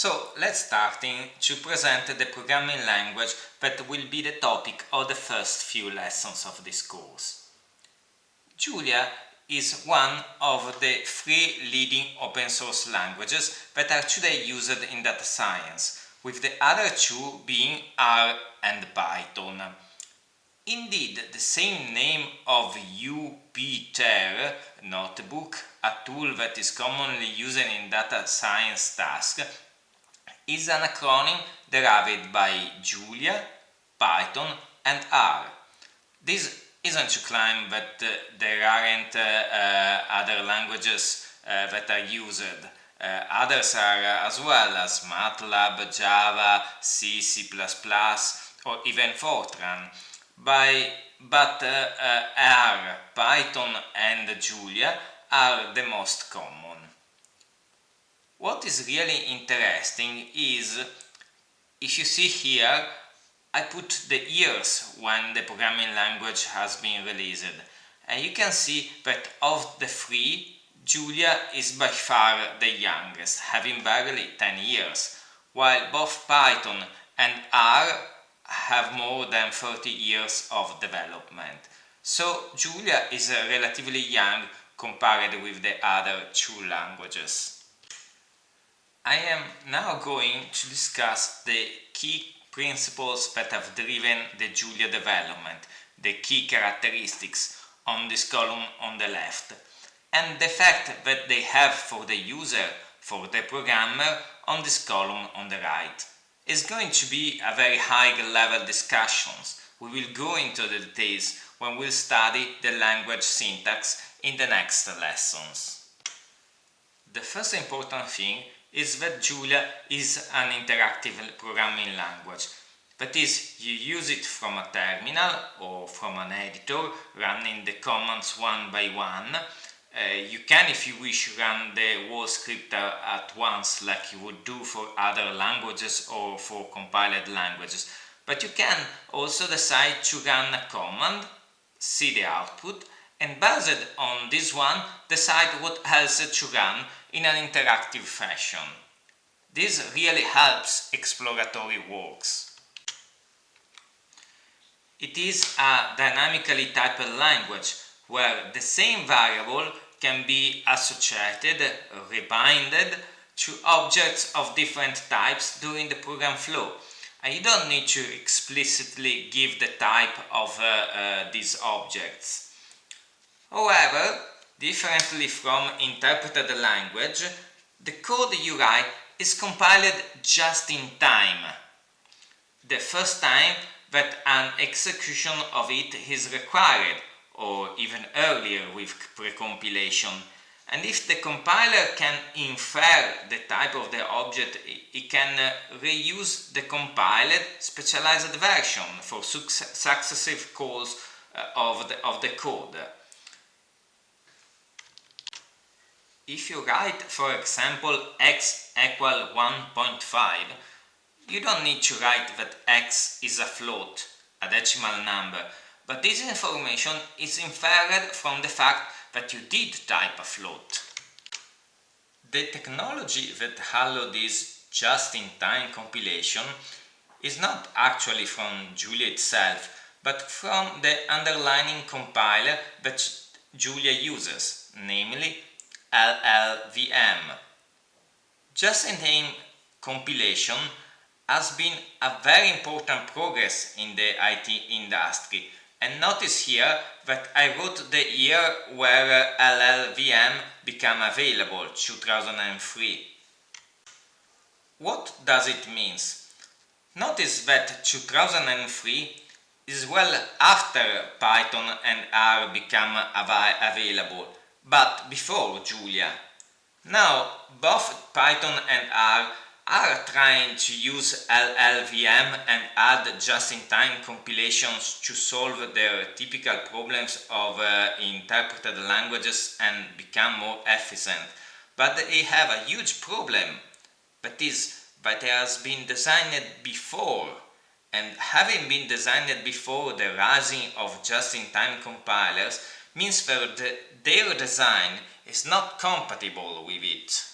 So let's start in to present the programming language that will be the topic of the first few lessons of this course. Julia is one of the three leading open source languages that are today used in data science, with the other two being R and Python. Indeed, the same name of Jupyter notebook, a tool that is commonly used in data science tasks, is an acronym derived by Julia, Python and R. This isn't to claim that uh, there aren't uh, uh, other languages uh, that are used. Uh, others are uh, as well as MATLAB, Java, C, C++ or even Fortran. By, but R, Python and Julia are the most common. What is really interesting is, if you see here, I put the years when the programming language has been released. And you can see that of the three, Julia is by far the youngest, having barely 10 years, while both Python and R have more than 30 years of development. So Julia is relatively young compared with the other two languages. I am now going to discuss the key principles that have driven the Julia development, the key characteristics on this column on the left, and the effect that they have for the user, for the programmer, on this column on the right. It's going to be a very high level discussions. We will go into the details when we'll study the language syntax in the next lessons. The first important thing is that Julia is an interactive programming language. That is, you use it from a terminal or from an editor, running the commands one by one. Uh, you can, if you wish, run the whole script at once like you would do for other languages or for compiled languages. But you can also decide to run a command, see the output, and based on this one, decide what else to run in an interactive fashion. This really helps exploratory works. It is a dynamically typed language where the same variable can be associated, rebinded to objects of different types during the program flow. And you don't need to explicitly give the type of uh, uh, these objects. However, Differently from interpreted language, the code you write is compiled just in time. The first time that an execution of it is required, or even earlier with precompilation. And if the compiler can infer the type of the object, it can uh, reuse the compiled specialized version for successive calls uh, of, the, of the code. If you write, for example, x equal 1.5, you don't need to write that x is a float, a decimal number, but this information is inferred from the fact that you did type a float. The technology that allowed this just-in-time compilation is not actually from Julia itself, but from the underlying compiler that Julia uses, namely LLVM. Just-in-time compilation has been a very important progress in the IT industry and notice here that I wrote the year where LLVM became available, 2003. What does it mean? Notice that 2003 is well after Python and R become av available but before Julia. Now both Python and R are trying to use LLVM and add just-in-time compilations to solve their typical problems of uh, interpreted languages and become more efficient. But they have a huge problem, that is, that it has been designed before and having been designed before the rising of just-in-time compilers means that the, their design is not compatible with it.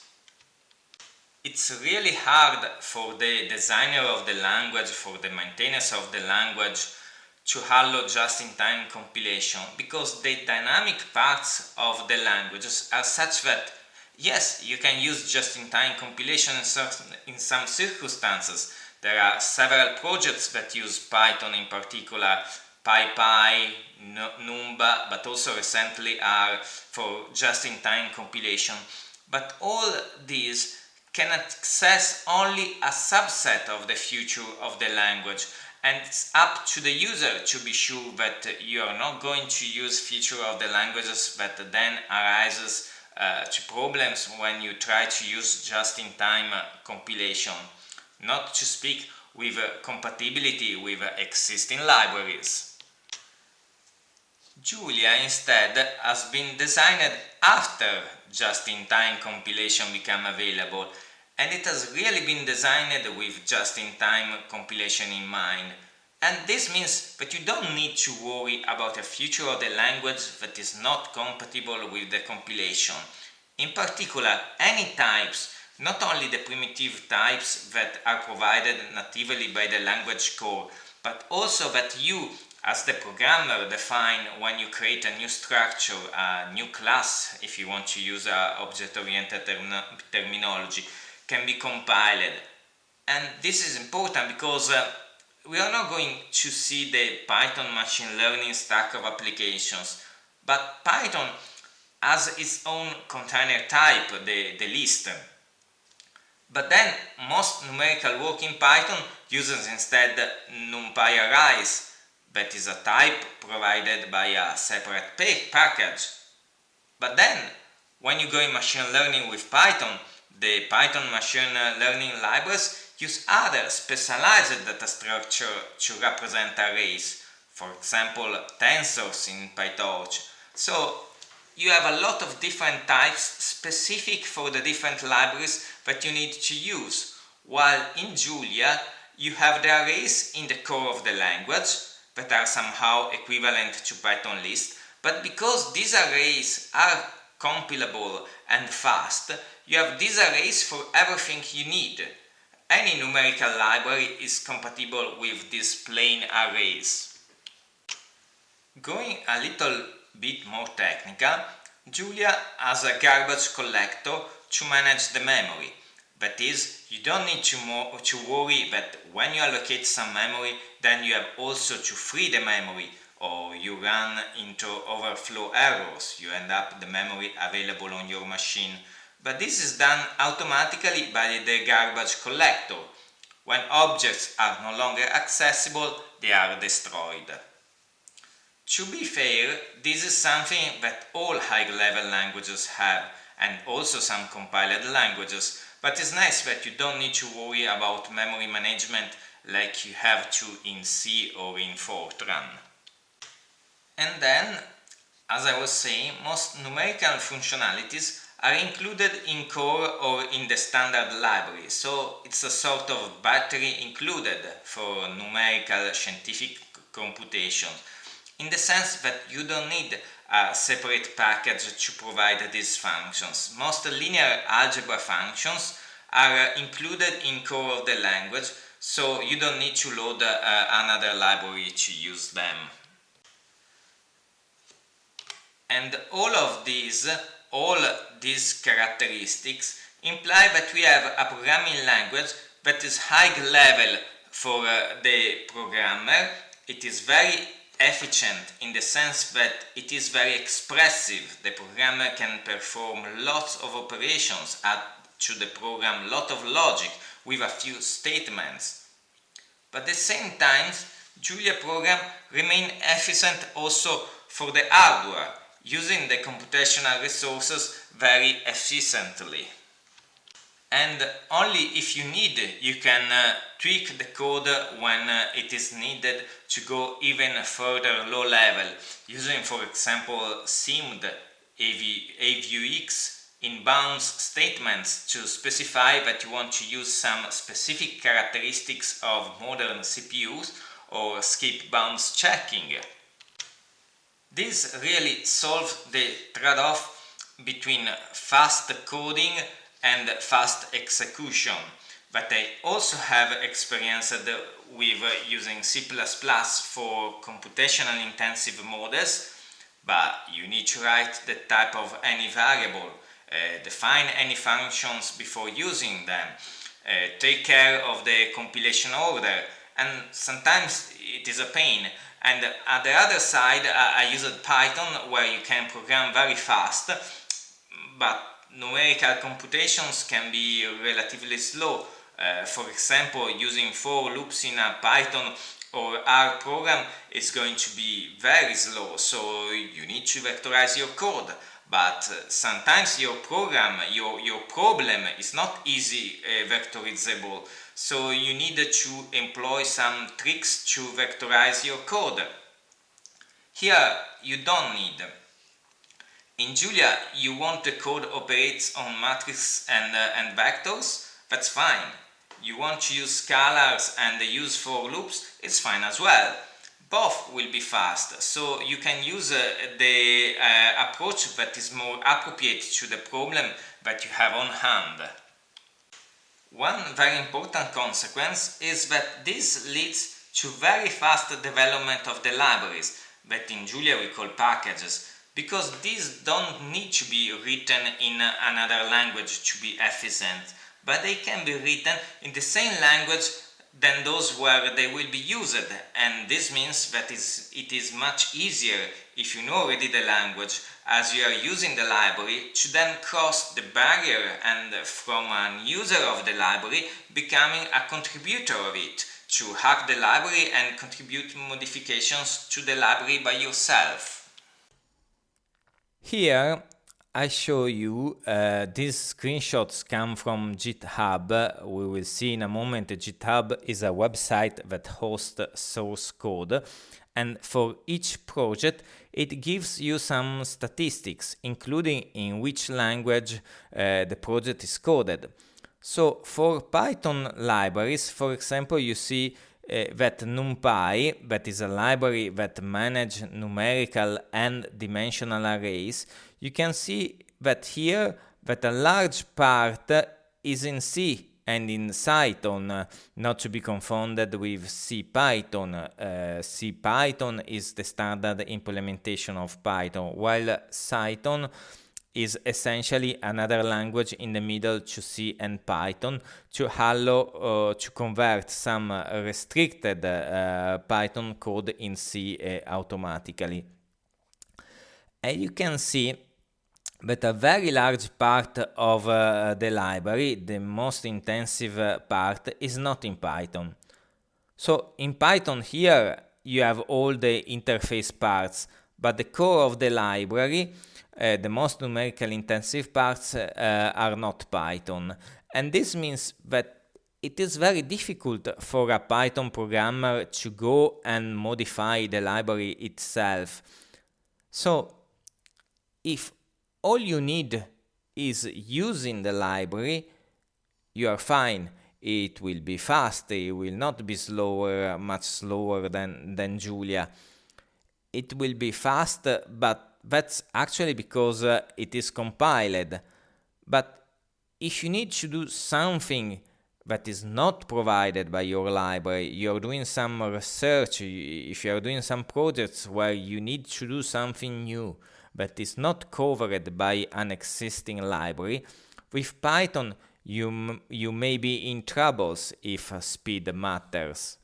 it's really hard for the designer of the language, for the maintainers of the language to allow just-in-time compilation because the dynamic parts of the languages are such that yes, you can use just-in-time compilation in some, in some circumstances. There are several projects that use Python in particular, PyPy, Numba, but also recently are for just-in-time compilation. But all these can access only a subset of the future of the language and it's up to the user to be sure that you are not going to use feature of the languages that then arises uh, to problems when you try to use just-in-time compilation, not to speak with compatibility with existing libraries. Julia instead has been designed after just-in-time compilation became available and it has really been designed with just-in-time compilation in mind. And this means that you don't need to worry about a future of the language that is not compatible with the compilation. In particular, any types, not only the primitive types that are provided natively by the language core, but also that you as the programmer define when you create a new structure, a new class, if you want to use object-oriented term terminology, can be compiled. And this is important because uh, we are not going to see the Python machine learning stack of applications, but Python has its own container type, the, the list. But then most numerical work in Python uses instead NumPy arrays, that is a type provided by a separate package. But then, when you go in machine learning with Python, the Python machine learning libraries use other specialized data structure to represent arrays, for example tensors in PyTorch. So you have a lot of different types specific for the different libraries that you need to use, while in Julia you have the arrays in the core of the language that are somehow equivalent to Python list, but because these arrays are compilable and fast, you have these arrays for everything you need. Any numerical library is compatible with these plain arrays. Going a little bit more technical, Julia has a garbage collector to manage the memory. That is, you don't need to, to worry that when you allocate some memory, then you have also to free the memory or you run into overflow errors, you end up the memory available on your machine but this is done automatically by the garbage collector. When objects are no longer accessible, they are destroyed. To be fair, this is something that all high-level languages have, and also some compiled languages, but it's nice that you don't need to worry about memory management like you have to in C or in Fortran. And then, as I was saying, most numerical functionalities are included in core or in the standard library, so it's a sort of battery included for numerical scientific computation, in the sense that you don't need a separate package to provide these functions. Most linear algebra functions are included in core of the language, so you don't need to load uh, another library to use them. And all of these all these characteristics imply that we have a programming language that is high level for uh, the programmer. It is very efficient in the sense that it is very expressive. The programmer can perform lots of operations, add to the program lot of logic with a few statements. But at the same time, Julia program remain efficient also for the hardware using the computational resources very efficiently. And only if you need, you can uh, tweak the code when uh, it is needed to go even further low level, using for example SIMD AV, AVUX in bounds statements to specify that you want to use some specific characteristics of modern CPUs or skip bounds checking. This really solves the trade-off between fast coding and fast execution. But I also have experience with using C++ for computational intensive models, but you need to write the type of any variable, define any functions before using them, uh, take care of the compilation order, and sometimes it is a pain. And at the other side, I, I used Python where you can program very fast, but numerical computations can be relatively slow. Uh, for example, using for loops in a Python or R program is going to be very slow, so you need to vectorize your code but uh, sometimes your program, your, your problem is not easy uh, vectorizable. So you need to employ some tricks to vectorize your code. Here you don't need. In Julia you want the code operates on matrices and, uh, and vectors, that's fine. You want to use scalars and use for loops, it's fine as well both will be fast. So you can use uh, the uh, approach that is more appropriate to the problem that you have on hand. One very important consequence is that this leads to very fast development of the libraries, that in Julia we call packages, because these don't need to be written in another language to be efficient, but they can be written in the same language than those where they will be used and this means that it is much easier if you know already the language as you are using the library to then cross the barrier and from an user of the library becoming a contributor of it to hack the library and contribute modifications to the library by yourself. Here I show you uh, these screenshots come from GitHub. We will see in a moment GitHub is a website that hosts source code and for each project it gives you some statistics including in which language uh, the project is coded. So for Python libraries, for example, you see uh, that NumPy, that is a library that manages numerical and dimensional arrays, you can see that here that a large part is in C and in Cython, not to be confounded with CPython. Uh, CPython is the standard implementation of Python, while Cython is essentially another language in the middle to C and Python to allow uh, to convert some restricted uh, Python code in C uh, automatically. And you can see but a very large part of uh, the library, the most intensive uh, part, is not in Python. So in Python here you have all the interface parts, but the core of the library, uh, the most numerically intensive parts, uh, are not Python. And this means that it is very difficult for a Python programmer to go and modify the library itself. So if all you need is using the library, you are fine. It will be fast, it will not be slower, much slower than, than Julia. It will be fast, but that's actually because uh, it is compiled. But if you need to do something that is not provided by your library, you're doing some research, if you're doing some projects where you need to do something new, but is not covered by an existing library, with Python you, you may be in troubles if speed matters.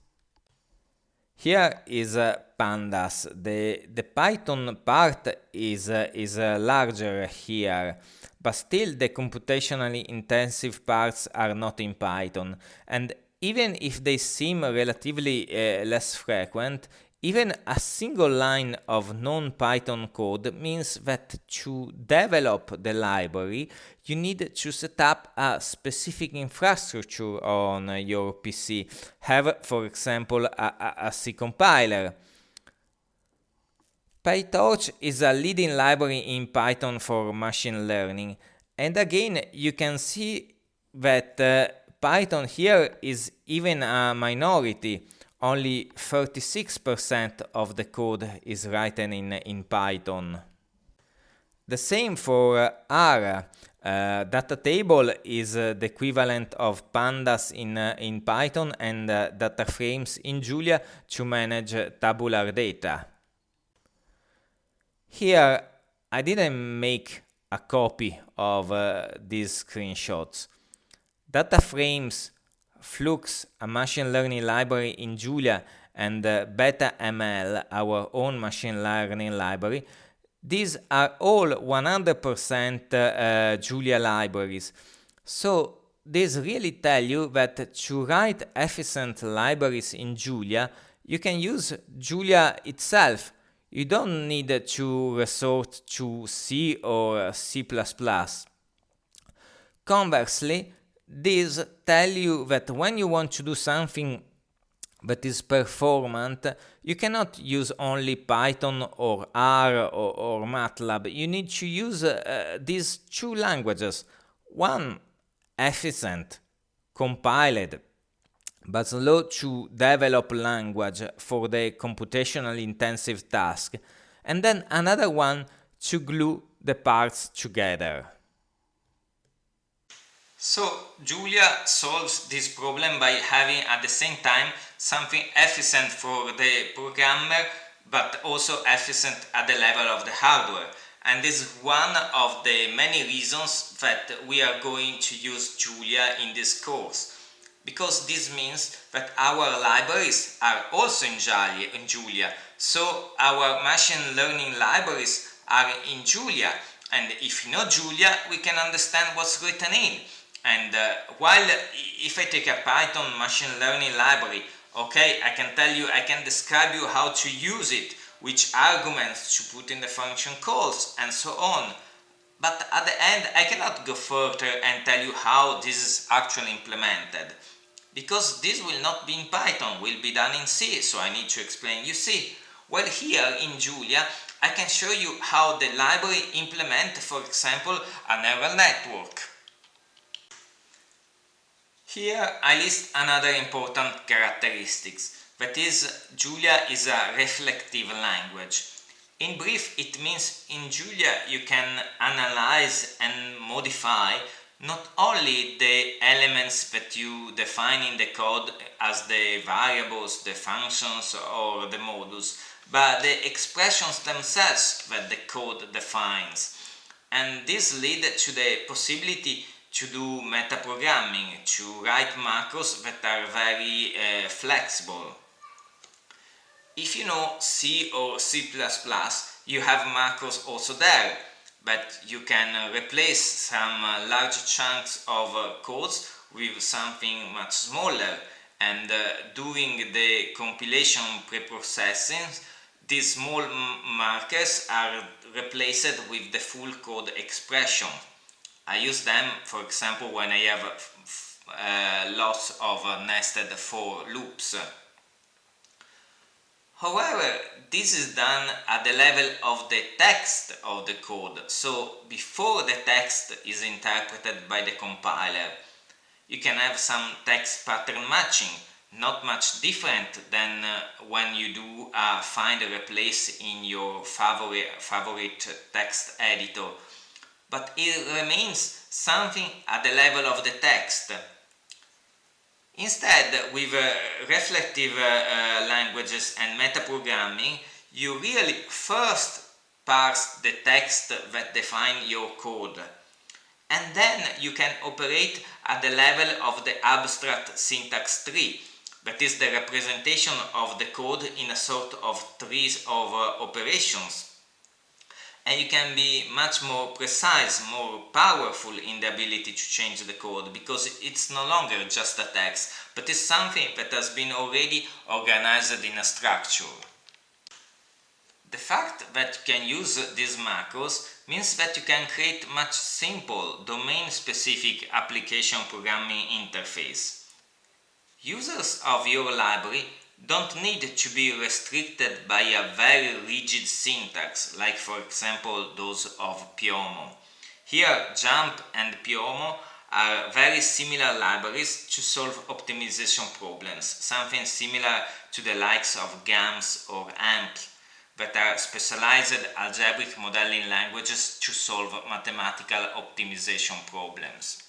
Here is uh, pandas. The, the Python part is, uh, is uh, larger here, but still the computationally intensive parts are not in Python. And even if they seem relatively uh, less frequent, even a single line of non-Python code means that to develop the library, you need to set up a specific infrastructure on your PC. Have, for example, a, a, a C compiler. PyTorch is a leading library in Python for machine learning. And again, you can see that uh, Python here is even a minority only 36% of the code is written in, in Python. The same for uh, R. Uh, data table is uh, the equivalent of pandas in, uh, in Python and uh, data frames in Julia to manage tabular data. Here I didn't make a copy of uh, these screenshots. Data frames, Flux, a machine learning library in Julia, and uh, BetaML, our own machine learning library, these are all 100% uh, Julia libraries. So this really tell you that to write efficient libraries in Julia, you can use Julia itself. You don't need to resort to C or C++. Conversely, these tell you that when you want to do something that is performant, you cannot use only Python or R or, or MATLAB. You need to use uh, these two languages. One efficient, compiled, but slow to develop language for the computational intensive task, and then another one to glue the parts together. So Julia solves this problem by having at the same time something efficient for the programmer but also efficient at the level of the hardware. And this is one of the many reasons that we are going to use Julia in this course. Because this means that our libraries are also in Julia. So our machine learning libraries are in Julia. And if you know Julia we can understand what's written in and uh, while if I take a Python machine learning library, okay, I can tell you, I can describe you how to use it, which arguments to put in the function calls and so on. But at the end, I cannot go further and tell you how this is actually implemented. Because this will not be in Python, will be done in C, so I need to explain. You see, well here in Julia, I can show you how the library implement, for example, a neural network. Here I list another important characteristics, that is Julia is a reflective language. In brief, it means in Julia you can analyze and modify not only the elements that you define in the code as the variables, the functions or the modules, but the expressions themselves that the code defines. And this leads to the possibility to do metaprogramming, to write macros that are very uh, flexible. If you know C or C++, you have macros also there, but you can uh, replace some uh, large chunks of codes with something much smaller and uh, during the compilation preprocessing these small markers are replaced with the full code expression I use them, for example, when I have uh, lots of uh, nested for loops. However, this is done at the level of the text of the code, so before the text is interpreted by the compiler. You can have some text pattern matching, not much different than uh, when you do a find replace in your favorite, favorite text editor but it remains something at the level of the text. Instead, with uh, reflective uh, uh, languages and metaprogramming, you really first parse the text that define your code. And then you can operate at the level of the abstract syntax tree, that is the representation of the code in a sort of trees of uh, operations and you can be much more precise, more powerful in the ability to change the code because it's no longer just a text, but it's something that has been already organized in a structure. The fact that you can use these macros means that you can create much simple, domain-specific application programming interface. Users of your library don't need to be restricted by a very rigid syntax, like for example those of Pyomo. Here, JuMP and Pyomo are very similar libraries to solve optimization problems, something similar to the likes of GAMS or AMPL. that are specialized algebraic modeling languages to solve mathematical optimization problems.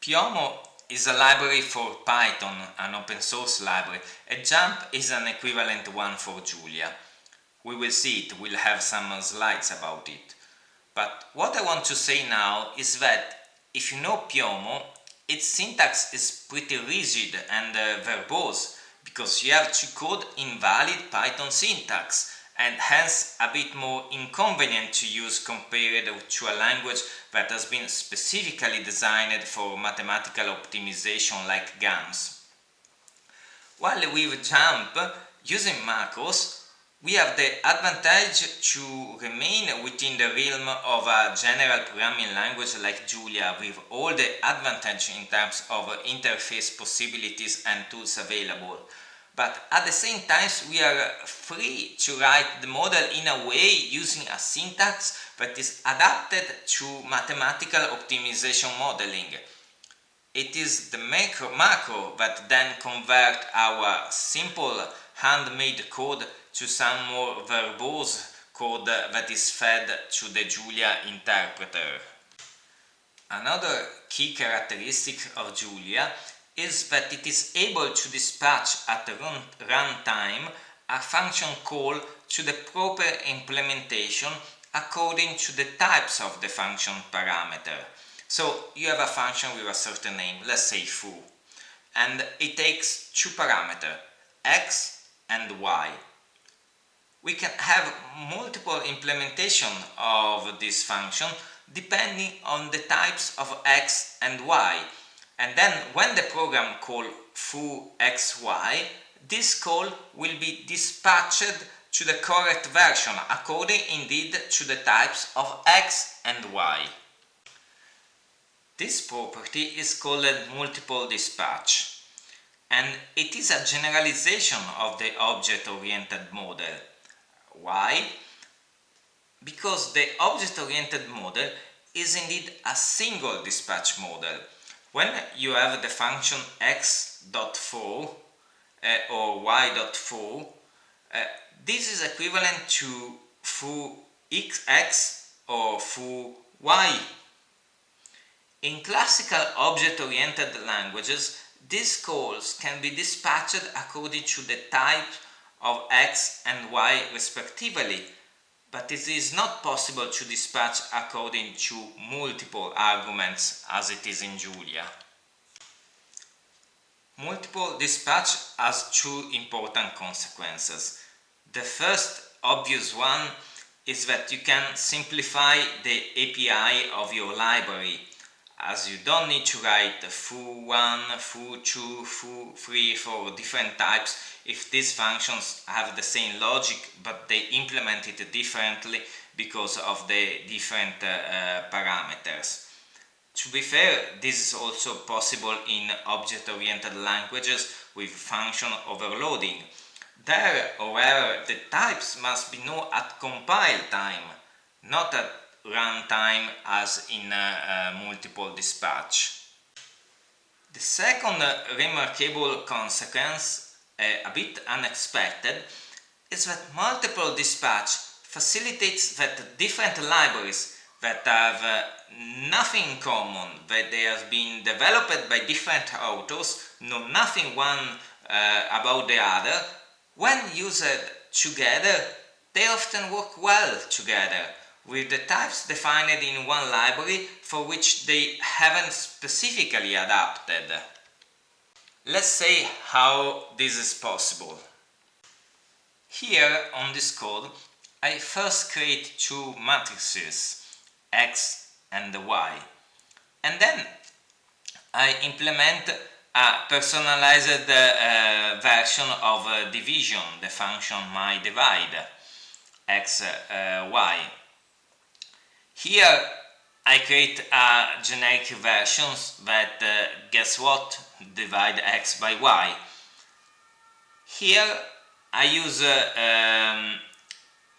Pyomo is a library for Python, an open source library, and JuMP is an equivalent one for Julia. We will see it, we'll have some slides about it. But what I want to say now is that if you know Pyomo, its syntax is pretty rigid and uh, verbose because you have to code invalid Python syntax and hence a bit more inconvenient to use compared to a language that has been specifically designed for mathematical optimization like GAMS. While with JuMP, using macros, we have the advantage to remain within the realm of a general programming language like Julia with all the advantage in terms of interface possibilities and tools available. But at the same time we are free to write the model in a way using a syntax that is adapted to mathematical optimization modeling. It is the macro, macro that then convert our simple handmade code to some more verbose code that is fed to the Julia interpreter. Another key characteristic of Julia is that it is able to dispatch at runtime a function call to the proper implementation according to the types of the function parameter. So you have a function with a certain name, let's say foo, and it takes two parameters, x and y we can have multiple implementation of this function depending on the types of x and y. And then when the program call foo xy, this call will be dispatched to the correct version according indeed to the types of x and y. This property is called multiple dispatch and it is a generalization of the object-oriented model. Why? Because the object-oriented model is indeed a single dispatch model. When you have the function x.foo uh, or y.foo, uh, this is equivalent to foo x or foo y. In classical object-oriented languages, these calls can be dispatched according to the type of x and y respectively, but it is not possible to dispatch according to multiple arguments as it is in Julia. Multiple dispatch has two important consequences. The first obvious one is that you can simplify the API of your library as you don't need to write foo1, foo2, foo3 for different types if these functions have the same logic but they implement it differently because of the different uh, uh, parameters. To be fair, this is also possible in object-oriented languages with function overloading. There, however, the types must be known at compile time, not at runtime as in uh, uh, multiple dispatch. The second remarkable consequence, uh, a bit unexpected, is that multiple dispatch facilitates that different libraries that have uh, nothing in common, that they have been developed by different authors, know nothing one uh, about the other, when used together, they often work well together with the types defined in one library for which they haven't specifically adapted. Let's say how this is possible. Here on this code I first create two matrices x and y and then I implement a personalized uh, version of uh, division, the function my divide x uh, y here I create a generic versions that, uh, guess what, divide x by y. Here I use, uh, um,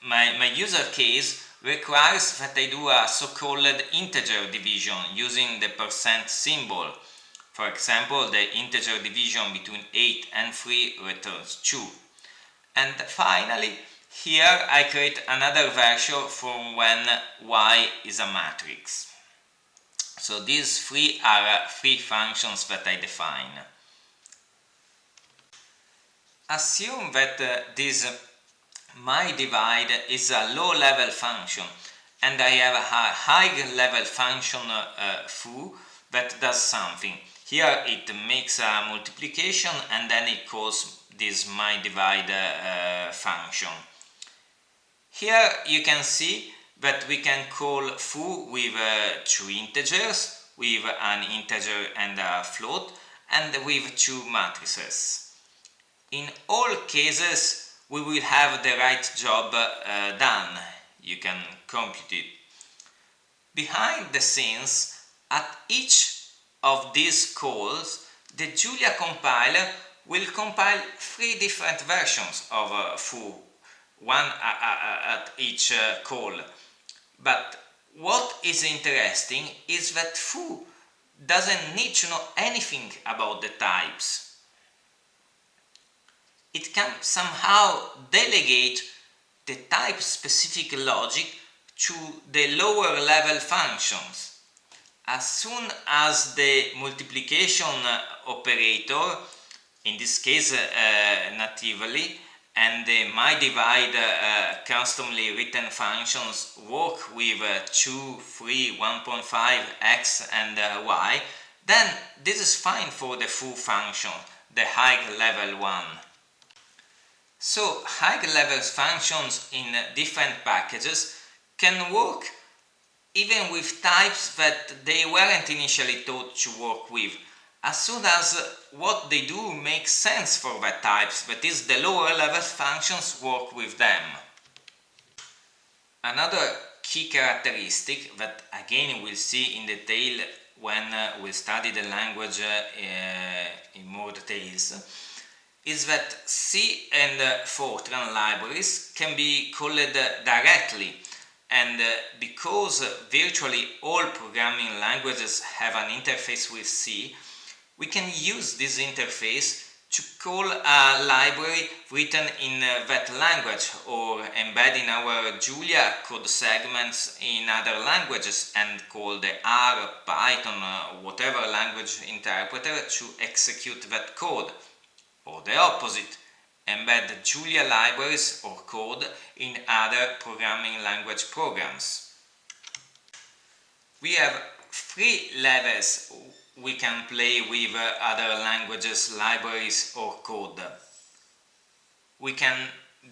my, my user case requires that I do a so-called integer division using the percent symbol. For example, the integer division between 8 and 3 returns 2. And finally, here I create another version from when y is a matrix. So these three are three functions that I define. Assume that uh, this my divide is a low-level function and I have a high-level function uh, uh, foo that does something. Here it makes a multiplication and then it calls this my divide uh, function. Here you can see that we can call foo with uh, two integers, with an integer and a float, and with two matrices. In all cases, we will have the right job uh, done. You can compute it. Behind the scenes, at each of these calls, the Julia compiler will compile three different versions of uh, foo, one uh, uh, uh, at each uh, call. But what is interesting is that foo doesn't need to know anything about the types. It can somehow delegate the type-specific logic to the lower level functions. As soon as the multiplication operator, in this case uh, natively, and the my divide uh, customly written functions work with uh, 2, 3, 1.5, x and uh, y, then this is fine for the full function, the high level one. So high level functions in different packages can work even with types that they weren't initially thought to work with as soon as what they do makes sense for that types, that is the lower level functions work with them. Another key characteristic that again we'll see in detail when uh, we study the language uh, in more details is that C and uh, Fortran libraries can be called directly and uh, because virtually all programming languages have an interface with C, we can use this interface to call a library written in that language or embed in our Julia code segments in other languages and call the R, Python, uh, whatever language interpreter to execute that code. Or the opposite, embed Julia libraries or code in other programming language programs. We have three levels we can play with uh, other languages, libraries or code. We can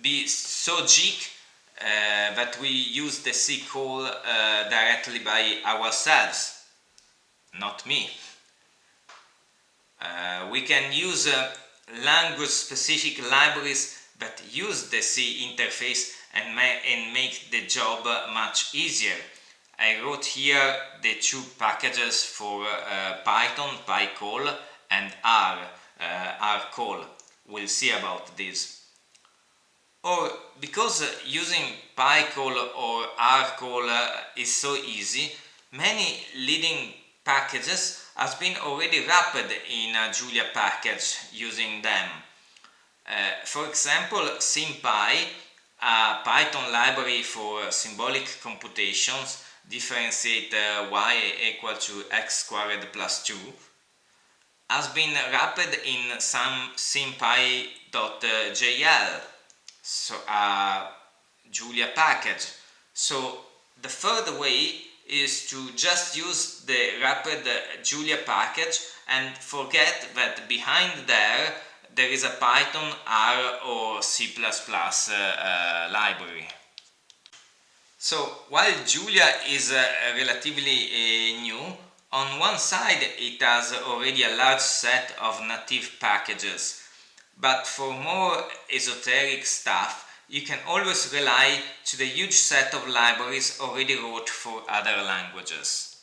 be so geek uh, that we use the C call uh, directly by ourselves, not me. Uh, we can use uh, language specific libraries that use the C interface and, ma and make the job much easier. I wrote here the two packages for uh, Python, PyCall and R, uh, RCall. We'll see about this. Or because using PyCall or RCall uh, is so easy, many leading packages has been already wrapped in a Julia package using them. Uh, for example, SymPy, a Python library for symbolic computations, differentiate uh, y equal to x squared plus 2 has been wrapped in some sympy.jl so a uh, Julia package so the third way is to just use the wrapped Julia package and forget that behind there there is a Python, R or C++ uh, uh, library. So while Julia is uh, relatively uh, new, on one side it has already a large set of native packages, but for more esoteric stuff you can always rely to the huge set of libraries already wrote for other languages.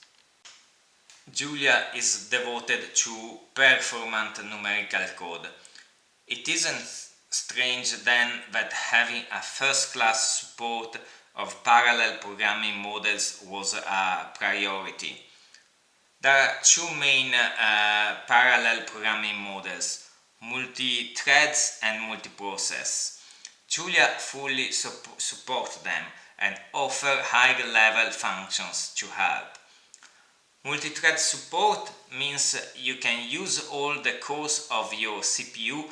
Julia is devoted to performant numerical code. It isn't strange then that having a first-class support of parallel programming models was a priority. There are two main uh, parallel programming models, multi-threads and multi-process. Julia fully sup supports them and offer higher level functions to help. Multi-thread support means you can use all the cores of your CPU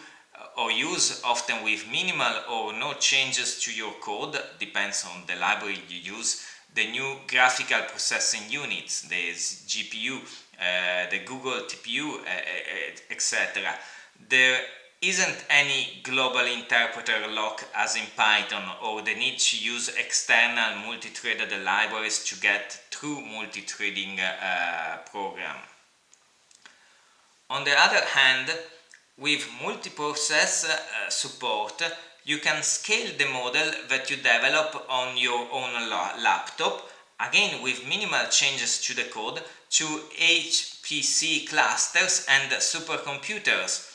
or use often with minimal or no changes to your code, depends on the library you use, the new graphical processing units, the GPU, uh, the Google TPU, uh, uh etc. There isn't any global interpreter lock as in Python or the need to use external multi-threaded libraries to get true multi-threading uh, program. On the other hand, with multiprocess uh, support, you can scale the model that you develop on your own laptop, again with minimal changes to the code, to HPC clusters and supercomputers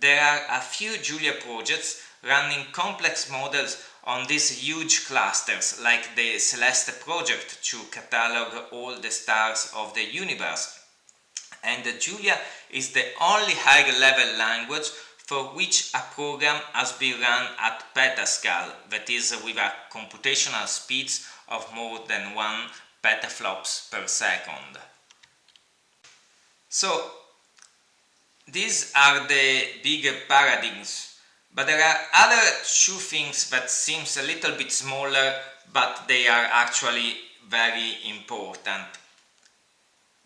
there are a few Julia projects running complex models on these huge clusters like the Celeste project to catalog all the stars of the universe. And Julia is the only higher level language for which a program has been run at petascale, that is with a computational speeds of more than 1 petaflops per second. So these are the big paradigms, but there are other two things that seems a little bit smaller, but they are actually very important.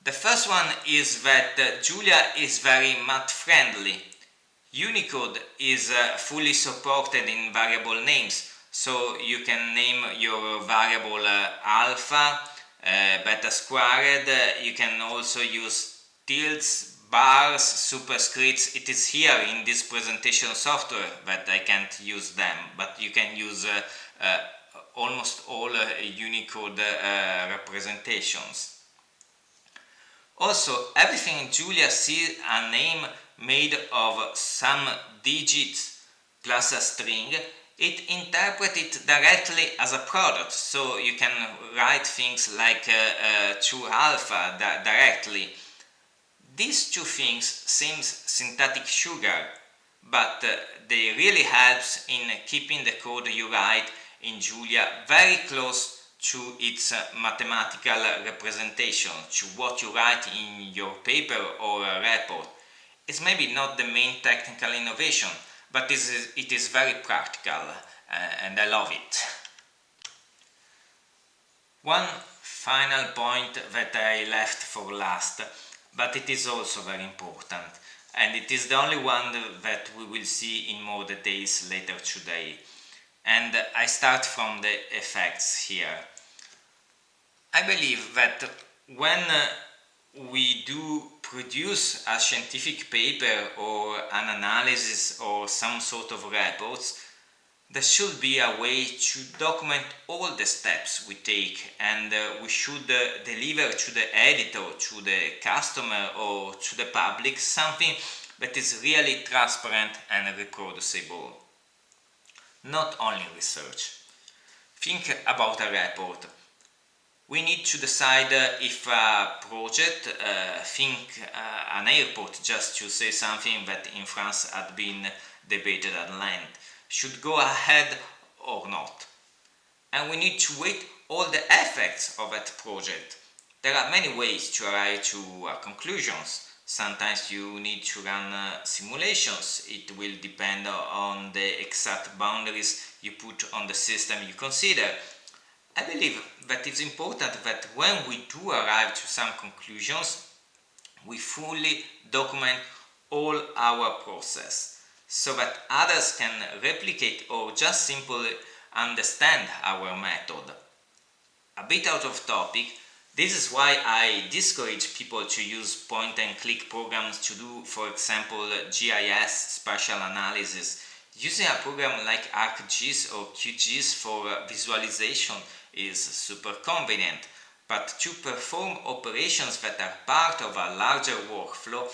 The first one is that uh, Julia is very math friendly. Unicode is uh, fully supported in variable names, so you can name your variable uh, alpha, uh, beta squared, you can also use tilts, bars, superscripts, it is here in this presentation software that I can't use them, but you can use uh, uh, almost all uh, Unicode uh, representations. Also, everything in Julia sees a name made of some digits plus a string, it interprets it directly as a product, so you can write things like uh, uh, to alpha directly. These two things seems synthetic sugar, but uh, they really helps in keeping the code you write in Julia very close to its uh, mathematical representation, to what you write in your paper or a report. It's maybe not the main technical innovation, but it is, it is very practical uh, and I love it. One final point that I left for last but it is also very important and it is the only one that we will see in more details later today. And I start from the effects here. I believe that when we do produce a scientific paper or an analysis or some sort of reports, there should be a way to document all the steps we take and uh, we should uh, deliver to the editor, to the customer or to the public something that is really transparent and reproducible. Not only research. Think about a report. We need to decide uh, if a project, uh, think uh, an airport just to say something that in France had been debated at length should go ahead or not. And we need to wait all the effects of that project. There are many ways to arrive to uh, conclusions. Sometimes you need to run uh, simulations. It will depend on the exact boundaries you put on the system you consider. I believe that it's important that when we do arrive to some conclusions, we fully document all our process so that others can replicate or just simply understand our method. A bit out of topic, this is why I discourage people to use point-and-click programs to do, for example, GIS spatial analysis. Using a program like ArcGIS or QGIS for visualization is super convenient, but to perform operations that are part of a larger workflow,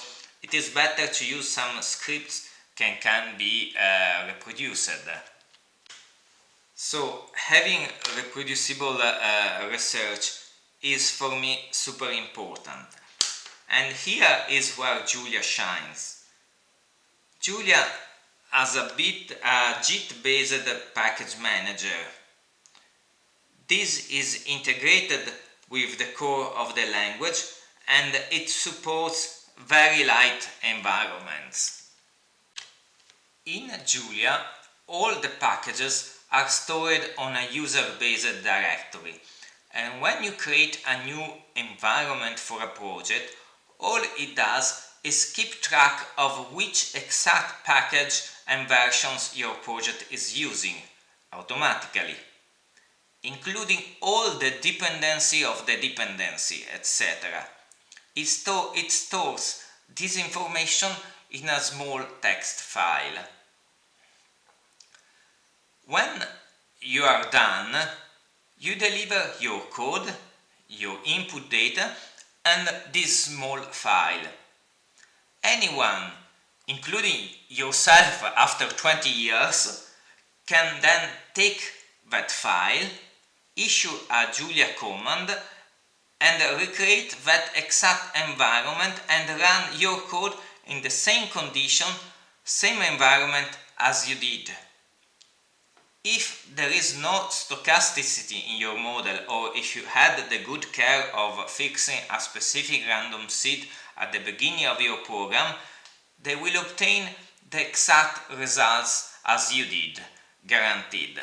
it is better to use some scripts can, can be uh, reproduced. So having reproducible uh, research is for me super important. And here is where Julia shines. Julia as a bit a Git-based package manager. This is integrated with the core of the language and it supports very light environments. In Julia, all the packages are stored on a user-based directory and when you create a new environment for a project, all it does is keep track of which exact package and versions your project is using automatically, including all the dependency of the dependency, etc. It, sto it stores this information in a small text file. When you are done, you deliver your code, your input data and this small file. Anyone, including yourself after 20 years, can then take that file, issue a Julia command and recreate that exact environment and run your code in the same condition, same environment as you did. If there is no stochasticity in your model or if you had the good care of fixing a specific random seed at the beginning of your program, they will obtain the exact results as you did, guaranteed.